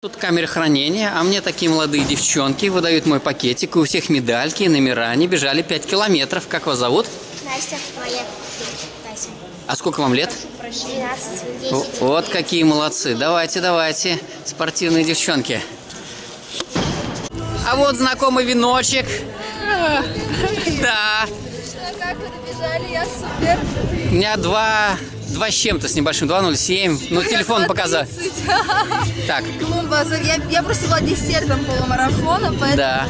Тут камера хранения, а мне такие молодые девчонки выдают мой пакетик, и у всех медальки и номера, они бежали 5 километров. Как вас зовут? Настя, моя Тася. А сколько вам лет? 12, О, 10. Вот какие молодцы. Давайте, давайте, спортивные девчонки. А вот знакомый веночек. Да, Как вы добежали, я супер. у меня два, два с чем-то, с небольшим, 2.07. Ну, телефон показал. 2.30. Так, Клумба, я, я просто была десертом полумарафона, поэтому... да.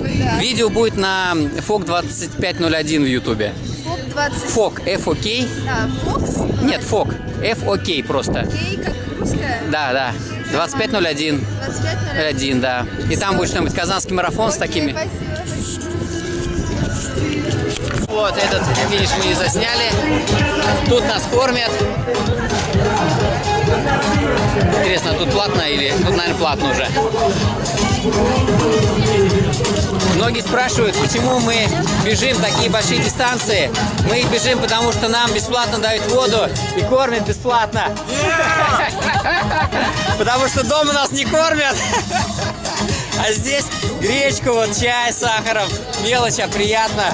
Да. Видео будет на FOK 2501 в Ютубе. Фок 20... FOK, F-O-K. Да, Фокс? Нет, FOK, F-O-K просто. Кей, как русская? Да, да. 2501. 25 Один, да. И там будет что-нибудь казанский марафон с такими. Вот этот финиш мы не засняли. Тут нас кормят. Интересно, тут платно или... Тут, наверное, платно уже. Многие спрашивают, почему мы бежим такие большие дистанции. Мы бежим, потому что нам бесплатно дают воду и кормят бесплатно. Потому что дома нас не кормят. А здесь гречку, вот чай с сахаром. Мелочь, а приятно.